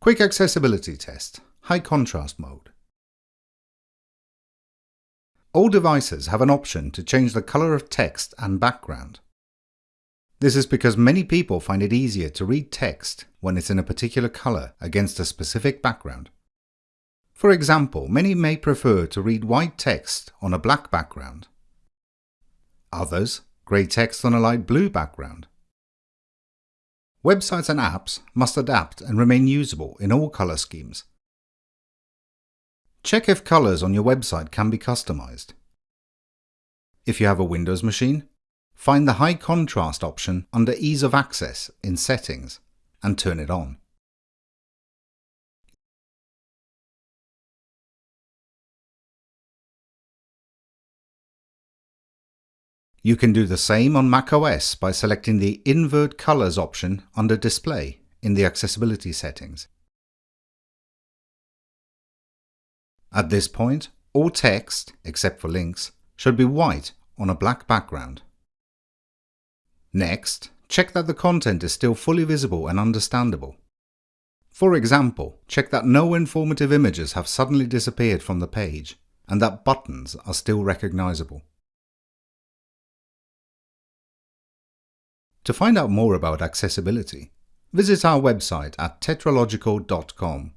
Quick Accessibility Test High Contrast Mode All devices have an option to change the color of text and background. This is because many people find it easier to read text when it's in a particular color against a specific background. For example, many may prefer to read white text on a black background. Others, grey text on a light blue background. Websites and apps must adapt and remain usable in all color schemes. Check if colors on your website can be customized. If you have a Windows machine, find the High Contrast option under Ease of Access in Settings and turn it on. You can do the same on macOS by selecting the Invert Colors option under Display in the Accessibility settings. At this point, all text, except for links, should be white on a black background. Next, check that the content is still fully visible and understandable. For example, check that no informative images have suddenly disappeared from the page and that buttons are still recognizable. To find out more about accessibility, visit our website at tetralogical.com